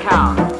count.